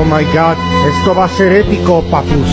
Oh my god, esto va a ser épico, papus.